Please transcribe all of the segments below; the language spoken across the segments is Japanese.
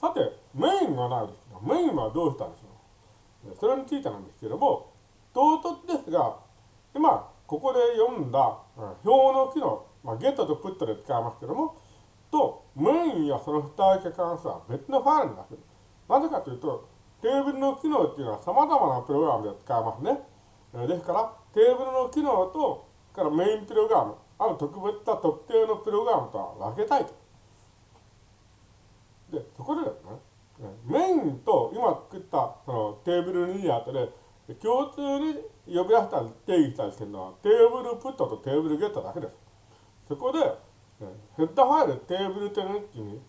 さて、メインがないですが、メインはどうしたんでしょう？それについてなんですけども、唐突ですが、今、ここで読んだ、表の機能、まあ、ゲットとプットで使いますけども、と、メインやその付帯化関数は別のファイルになっている。なぜかというと、テーブルの機能っていうのは様々なプログラムで使えますね。ですから、テーブルの機能と、からメインプログラム、ある特別な特定のプログラムとは分けたいと。で、そこでですね、メインと今作ったそのテーブルにあたで、共通に呼び出したり定義したりしてるのは、テーブルプットとテーブルゲットだけです。そこで、ヘッダファイルテーブルという日記に、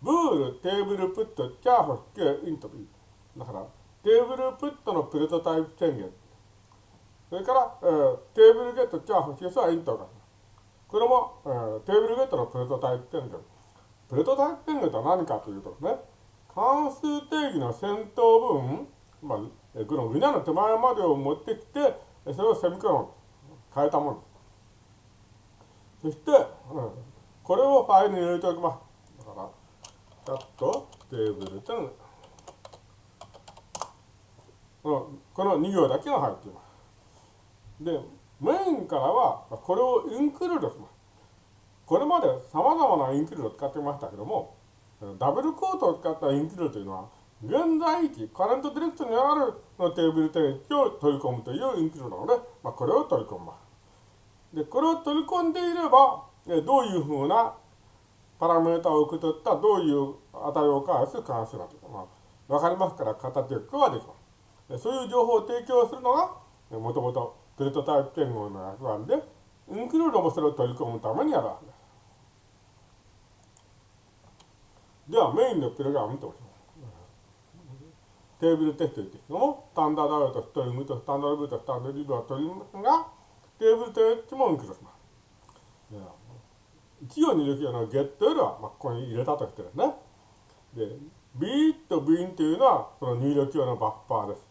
ブールテーブルプットチャーホスケイントビー。だから、テーブルプットのプロトタイプ宣言。それから、えー、テーブルゲットチャーホスケスはイントが。これも、えー、テーブルゲットのプロトタイプ宣言。プロトタイプ宣言とは何かというとね、関数定義の先頭部分、まあ、このウナの手前までを持ってきて、それをセミコロン変えたもの。そして、うん、これをファイルに入れておきます。だから、チャット、テーブルというのこの2行だけが入っています。で、メインからは、これをインクルードします。これまで様々なインクルードを使ってましたけども、ダブルコートを使ったインクルードというのは、現在位置、カレントディレクトにあるのテーブル定義を取り込むというインクルードなので、まあ、これを取り込みます。で、これを取り込んでいれば、どういうふうなパラメータを受け取ったどういう値を返す関数だとか、まあ、わかりますから形をはできます。そういう情報を提供するのが、もともとプレートタイプ言語の役割で、インクルードもそれを取り込むためにやるわけです。では、メインのプログラム見てみましょう。テーブルテストですけども、スタンダードアウト、ストリングとスタンダードブーとスタンダードリブは取りますが、テーブルテストもインクルします。1行入力用のゲットよりは、まあ、ここに入れたとしてですね。で、B と B というのは、その入力用のバッファーです。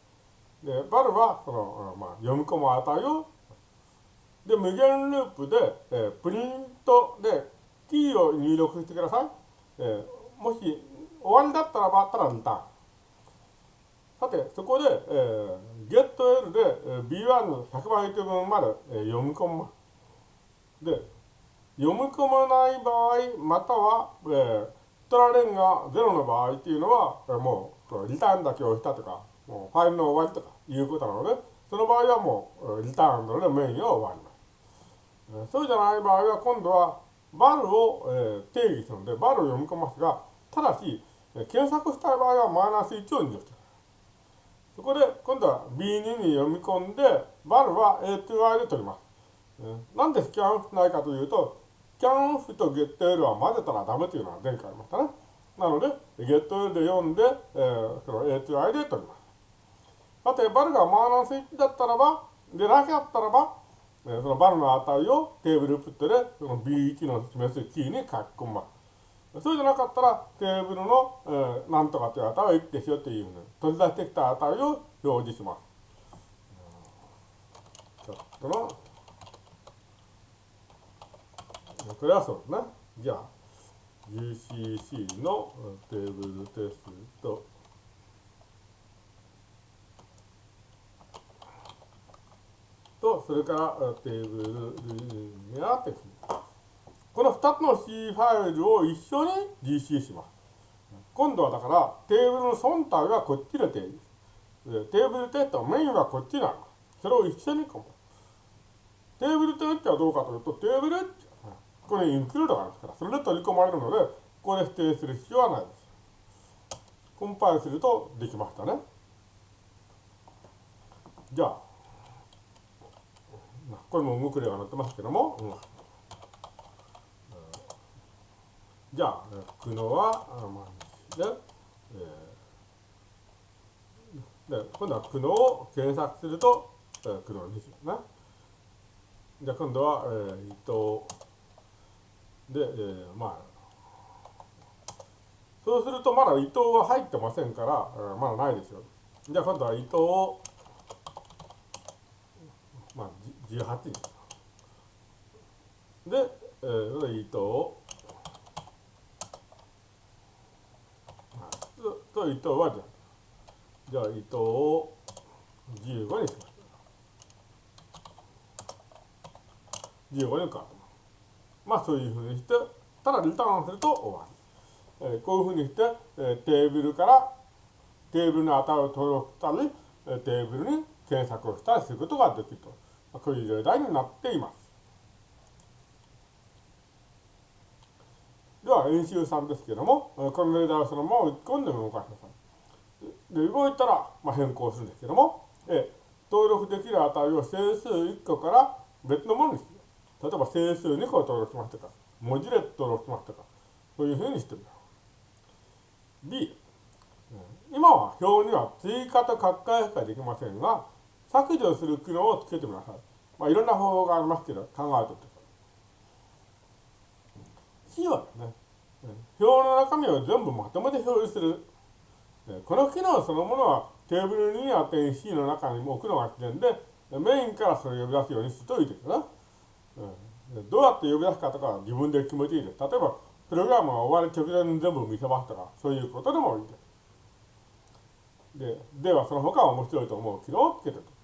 で、バルは、その、まあ、読み込む値を、で、無限ループで、えー、プリントで、キーを入力してください。えー、もし、終わりだったらばあ、ったらリターン。さて、そこで、えー、getL で、えー、B1 の100バイト分まで、えー、読み込む。で、読み込まない場合、または、えー、トラレンが0の場合っていうのは、えー、もう、リターンだけをしたとか、もうファイルの終わりとかいうことなので、その場合はもう、リターンのメインは終わります。えー、そうじゃない場合は、今度は、バルを、え、定義するので、バルを読み込ますが、ただし、検索したい場合はマイナス1を入力する。そこで、今度は B2 に読み込んで、バルは A2i で取ります。なんでスキャンしないかというと、スキャンオフとゲット L は混ぜたらダメというのが前回ありましたね。なので、ゲット L で読んで、えー、その A2i で取ります。さて、バルがマーナス1だったらば、でなかったらば、えー、そのバルの値をテーブルプットで、その B1 の示すキーに書き込みます。そうじゃなかったら、テーブルの、えー、なんとかという値は1ですよというふうに、取り出してきた値を表示します。ちょっとのこれはそうですね。じゃあ、GCC のテーブルテストと、それからテーブルリアテスト。この2つの C ファイルを一緒に GC します。今度はだから、テーブルの本体はこっちで定義。テーブルテストメインはこっちなの。それを一緒にこテーブルテストはどうかというと、テーブルここにインクルードがあるんですから、それで取り込まれるので、ここで指定する必要はないです。コンパイルするとできましたね。じゃあ、これも動く例が載ってますけども、うん、じゃあ、くのは、まあ、で、えー、で、今度はくのを検索すると、えー、くのですよね。じゃあ今度は、えー、伊藤で、えー、まあ、そうするとまだ伊藤は入ってませんから、えー、まだないですよ。じゃあ今度は伊藤を、18に。で、えー、伊藤を、と、伊藤はじゃじゃあ、伊藤を15にします。15に変わってます。まあ、そういうふうにして、ただリターンすると終わり。えー、こういうふうにして、えー、テーブルからテーブルの値を登録したり、えー、テーブルに検索をしたりすることができると。まあ、こういう例題になっています。では、演習3ですけども、この例題をそのまま打ち込んで動かしなさい。で、動いたら、まあ、変更するんですけども、え登録できる値を整数1個から別のものにする。例えば整数2個登録しましたか、文字列登録しましたか、そういうふうにしてみよう。B、今は表には追加と書き換えしかできませんが、削除する機能をつけてみなさい。まあ、いろんな方法がありますけど、考えておいてください。C はですね、表の中身を全部まとめて表示する。この機能そのものはテーブル2や点 C の中にも置くのが自然で、メインからそれを呼び出すようにするといいですよね。どうやって呼び出すかとかは自分で決めていいです。例えば、プログラムが終わる直前に全部見せますとか、そういうことでもいいです。で、ではその他は面白いと思う機能をつけておく。